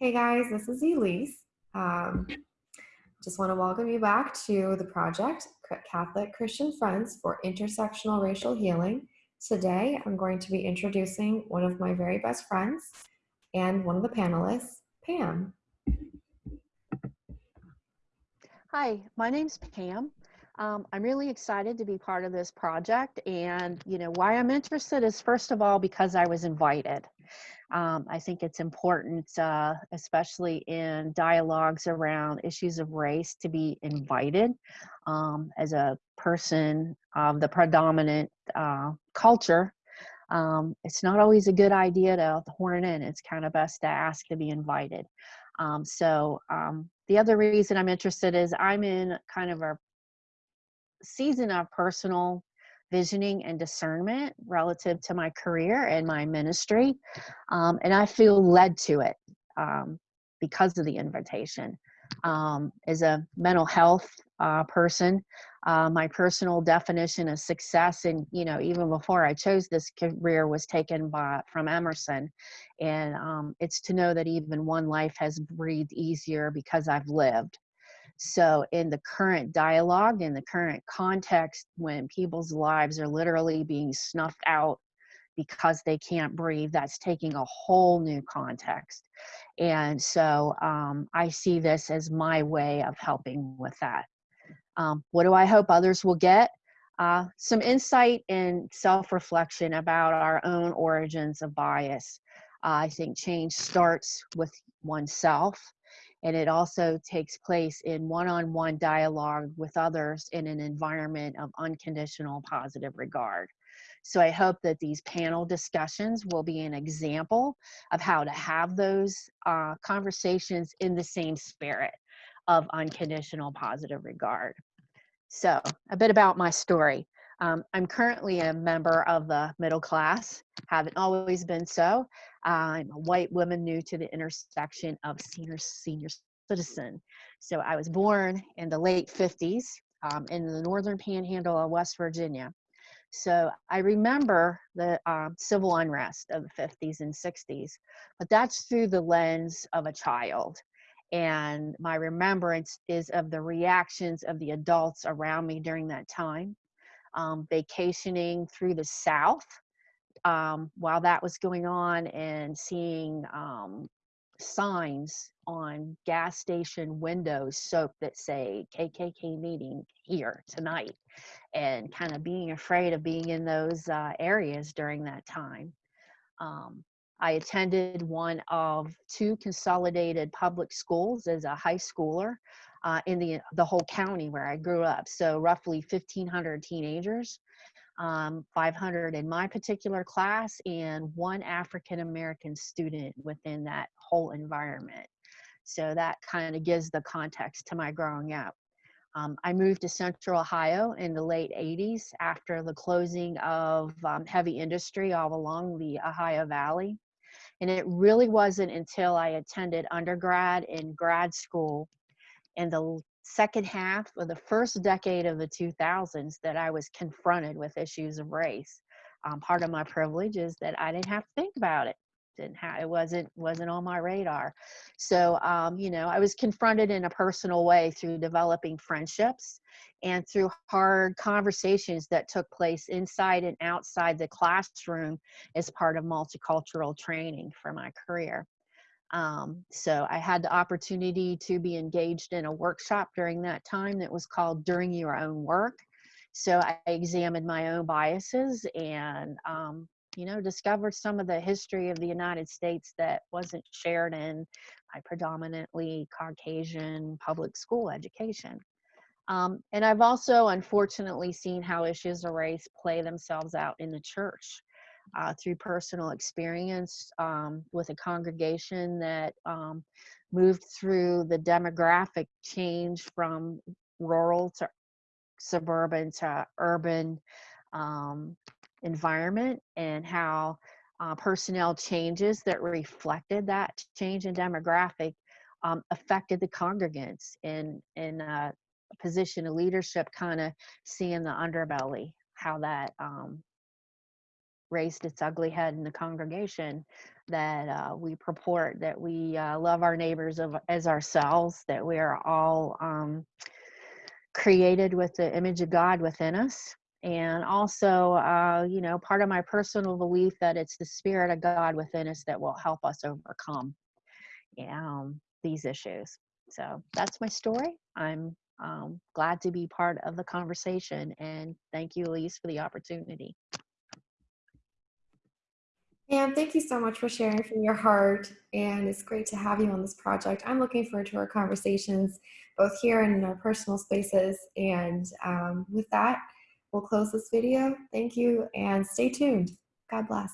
Hey guys, this is Elise. Um, just want to welcome you back to the project Catholic Christian Friends for Intersectional Racial Healing. Today, I'm going to be introducing one of my very best friends and one of the panelists, Pam. Hi, my name's Pam. Um, I'm really excited to be part of this project. And, you know, why I'm interested is first of all, because I was invited. Um, I think it's important, uh, especially in dialogues around issues of race, to be invited um, as a person of the predominant uh, culture. Um, it's not always a good idea to horn in. It's kind of best to ask to be invited. Um, so um, the other reason I'm interested is I'm in kind of a season of personal visioning and discernment relative to my career and my ministry. Um, and I feel led to it um, because of the invitation. Um, as a mental health uh, person, uh, my personal definition of success, and you know, even before I chose this career, was taken by from Emerson, and um, it's to know that even one life has breathed easier because I've lived. So, in the current dialogue, in the current context, when people's lives are literally being snuffed out because they can't breathe, that's taking a whole new context. And so, um, I see this as my way of helping with that. Um, what do I hope others will get? Uh, some insight and self reflection about our own origins of bias. Uh, I think change starts with oneself and it also takes place in one-on-one dialogue with others in an environment of unconditional positive regard. So I hope that these panel discussions will be an example of how to have those uh, conversations in the same spirit of unconditional positive regard. So a bit about my story. Um, I'm currently a member of the middle class, haven't always been so. I'm a white woman new to the intersection of senior senior citizen. So I was born in the late 50s um, in the northern panhandle of West Virginia. So I remember the um, civil unrest of the 50s and 60s, but that's through the lens of a child. And my remembrance is of the reactions of the adults around me during that time um, vacationing through the South um, while that was going on and seeing um, signs on gas station windows soaked that say KKK meeting here tonight and kind of being afraid of being in those uh, areas during that time. Um, I attended one of two consolidated public schools as a high schooler uh, in the, the whole county where I grew up. So roughly 1,500 teenagers, um, 500 in my particular class, and one African American student within that whole environment. So that kind of gives the context to my growing up. Um, I moved to Central Ohio in the late 80s after the closing of um, heavy industry all along the Ohio Valley. And it really wasn't until I attended undergrad and grad school in the second half of the first decade of the 2000s that I was confronted with issues of race. Um, part of my privilege is that I didn't have to think about it. Didn't have it wasn't wasn't on my radar. So um, you know, I was confronted in a personal way through developing friendships and through hard conversations that took place inside and outside the classroom as part of multicultural training for my career. Um, so I had the opportunity to be engaged in a workshop during that time that was called During Your Own Work. So I examined my own biases and, um, you know, discovered some of the history of the United States that wasn't shared in my predominantly Caucasian public school education. Um, and I've also unfortunately seen how issues of race play themselves out in the church uh, through personal experience um, with a congregation that um, moved through the demographic change from rural to suburban to urban um, environment and how uh, personnel changes that reflected that change in demographic um, affected the congregants in in a position of leadership kind of seeing the underbelly how that um, raised its ugly head in the congregation that uh, we purport that we uh, love our neighbors of, as ourselves, that we are all um, created with the image of God within us. And also, uh, you know, part of my personal belief that it's the Spirit of God within us that will help us overcome um, these issues. So that's my story. I'm um, glad to be part of the conversation. And thank you, Elise, for the opportunity. And thank you so much for sharing from your heart. And it's great to have you on this project. I'm looking forward to our conversations, both here and in our personal spaces. And um, with that, we'll close this video. Thank you and stay tuned. God bless.